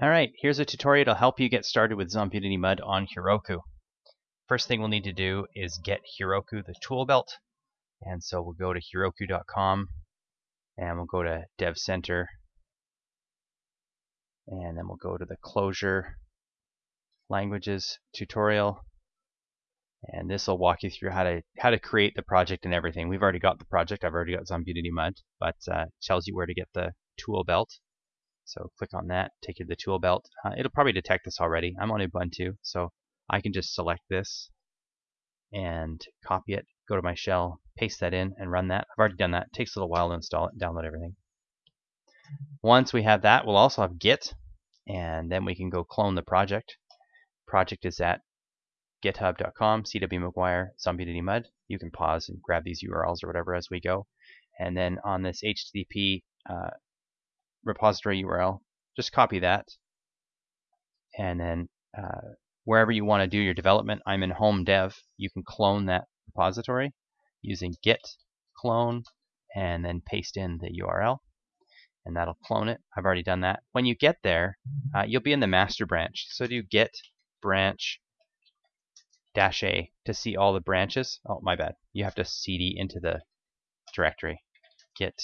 Alright, here's a tutorial to help you get started with Zombunity Mud on Heroku. First thing we'll need to do is get Heroku the tool belt. And so we'll go to heroku.com and we'll go to Dev Center. And then we'll go to the Clojure languages tutorial. And this will walk you through how to how to create the project and everything. We've already got the project. I've already got Zombunity Mud, but uh, tells you where to get the tool belt so click on that, take you to the tool belt. Uh, it'll probably detect this already. I'm on Ubuntu, so I can just select this and copy it, go to my shell, paste that in, and run that. I've already done that. It takes a little while to install it download everything. Once we have that, we'll also have Git, and then we can go clone the project. Project is at github.com, CW McGuire, Zombunity Mud. You can pause and grab these URLs or whatever as we go. And then on this HTTP uh, repository URL, just copy that. And then uh, wherever you want to do your development, I'm in home dev, you can clone that repository using git clone and then paste in the URL and that'll clone it. I've already done that. When you get there, uh, you'll be in the master branch. So do git branch dash a to see all the branches. Oh, my bad. You have to cd into the directory. Git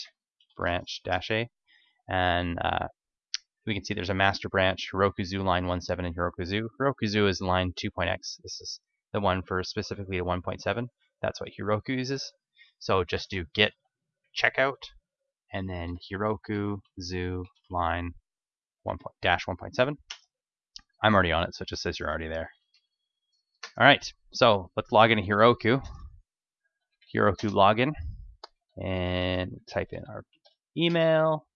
branch dash a and uh, we can see there's a master branch, Heroku Zoo lein 1.7 and. Heroku Zoo is lein 2.x. This is the one for specifically the 1.7. That's what Heroku uses. So just do git checkout and then Heroku Zoo lein 1. dash 1.7. I'm already on it, so it just says you're already there. All right, so let's log into Heroku. Heroku login and type in our email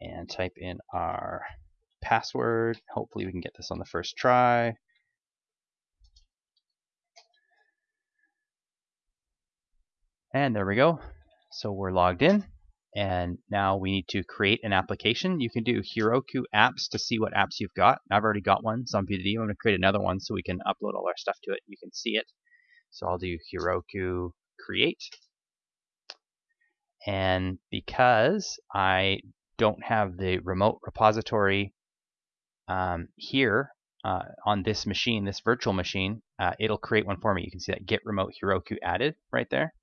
and type in our password. Hopefully we can get this on the first try. And there we go. So we're logged in. And now we need to create an application. You can do Heroku apps to see what apps you've got. I've already got one, so I'm going to create another one so we can upload all our stuff to it. You can see it. So I'll do Heroku create. And because I don't have the remote repository um, here uh, on this machine, this virtual machine, uh, it'll create one for me. You can see that git remote Heroku added right there.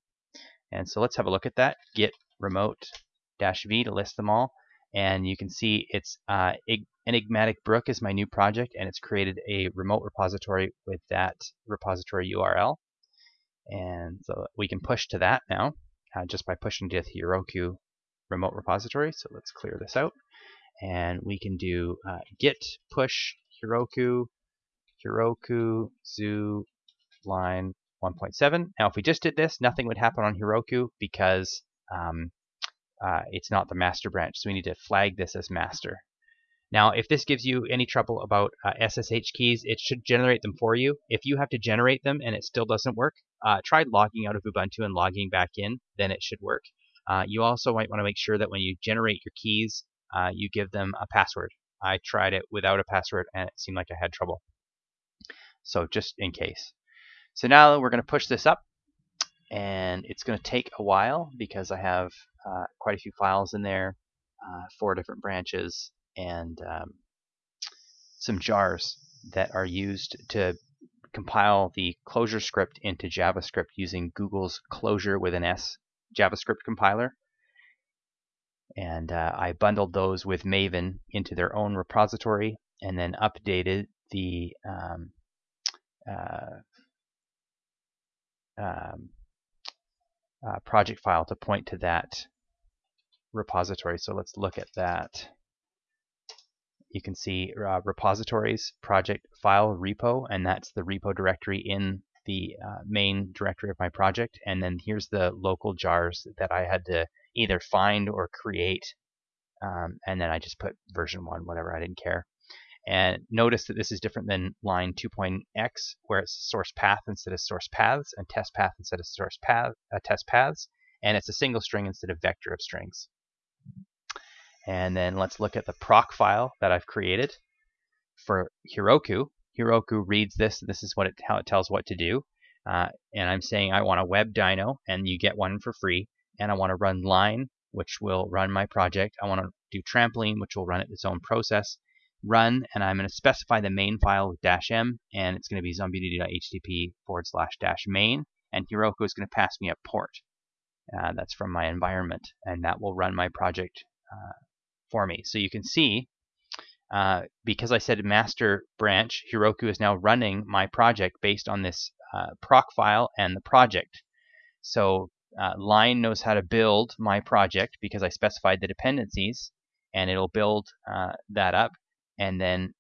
And so let's have a look at that. Git remote dash v to list them all. And you can see it's uh, Enigmatic Brook is my new project, and it's created a remote repository with that repository URL. And so we can push to that now uh, just by pushing to Heroku remote repository. So let's clear this out. And we can do uh, git push Heroku, Heroku zoo line 1.7. Now, if we just did this, nothing would happen on Heroku because um, uh, it's not the master branch. So we need to flag this as master. Now, if this gives you any trouble about uh, SSH keys, it should generate them for you. If you have to generate them and it still doesn't work, uh, try logging out of Ubuntu and logging back in, then it should work. Uh, you also might want to make sure that when you generate your keys, uh, you give them a password. I tried it without a password and it seemed like I had trouble. So just in case. So now we're going to push this up and it's going to take a while because I have uh, quite a few files in there, uh, four different branches, and um, some jars that are used to compile the ClojureScript into JavaScript using Google's closure with an S JavaScript compiler. And uh, I bundled those with Maven into their own repository and then updated the um, uh, um, uh, project file to point to that repository. So let's look at that. You can see uh, repositories, project file repo, and that's the repo directory in the uh, main directory of my project. And then here's the local jars that I had to either find or create. Um, and then I just put version 1, whatever, I didn't care. And notice that this is different than lein 2.x, where it's source path instead of source paths, and test path instead of source path, uh, test paths. And it's a single string instead of vector of strings. And then let's look at the Procfile that I've created for Heroku. Heroku reads this. This is what it, how it tells what to do. Uh, and I'm saying I want a web dyno, and you get one for free. And I want to run lein, which will run my project. I want to do trampoline, which will run it its own process. run, and I'm going to specify the main file with dash m, and it's going to be zombunity.http forward slash dash main, and Heroku is going to pass me a port. Uh, that's from my environment, and that will run my project uh, for me. So you can see, uh, because I said master branch, Heroku is now running my project based on this uh, Procfile and the project. So uh, Lein knows how to build my project because I specified the dependencies, and it'll build uh, that up. And then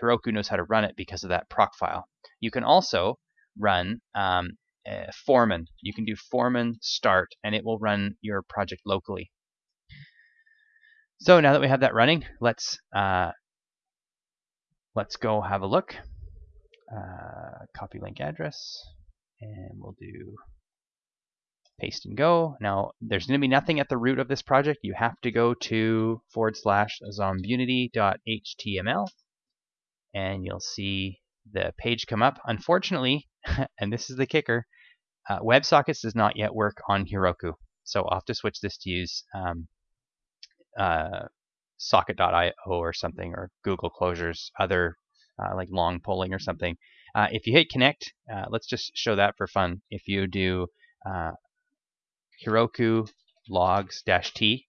Heroku knows how to run it because of that Procfile. You can also run um, uh, Foreman. You can do Foreman start and it will run your project locally. So now that we have that running, let's uh, let's go have a look. Uh, copy link address and we'll do paste and go. Now there's going to be nothing at the root of this project. You have to go to forward slash zombunity.html and you'll see the page come up. Unfortunately, and this is the kicker, uh, WebSockets does not yet work on Heroku. So I'll have to switch this to use um, uh, socket.io or something, or Google Closures, other uh, like long polling or something. Uh, if you hit connect, uh, let's just show that for fun. If you do uh, Heroku logs dash t,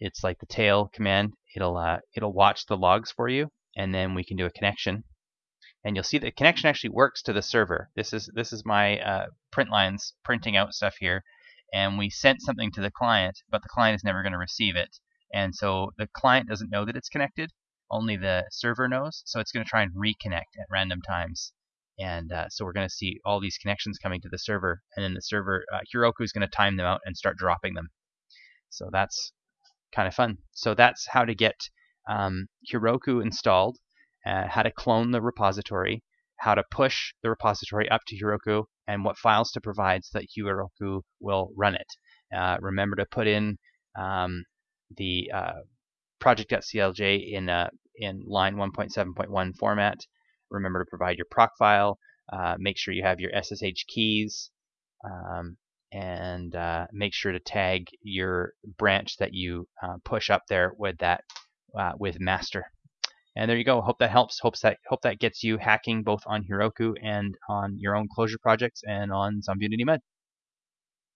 it's like the tail command. It'll it'll watch the logs for you, and then we can do a connection and you'll see the connection actually works to the server. This is this is my uh, print lines printing out stuff here, and we sent something to the client, but the client is never going to receive it, and so the client doesn't know that it's connected. Only the server knows, so it's going to try and reconnect at random times. And uh, so we're going to see all these connections coming to the server, and then the server, uh, Heroku is going to time them out and start dropping them. So that's kind of fun. So that's how to get um, Heroku installed uh, how to clone the repository, how to push the repository up to Heroku, and what files to provide so that Heroku will run it. Uh, remember to put in um, the uh, project.clj in, uh, in lein 1.7.1 format. Remember to provide your Procfile. Uh, make sure you have your SSH keys. Um, and uh, make sure to tag your branch that you push up there with that with master. And there you go. Hope that helps. Hope that hope that gets you hacking both on Heroku and on your own Clojure projects and on Zombunity Mud.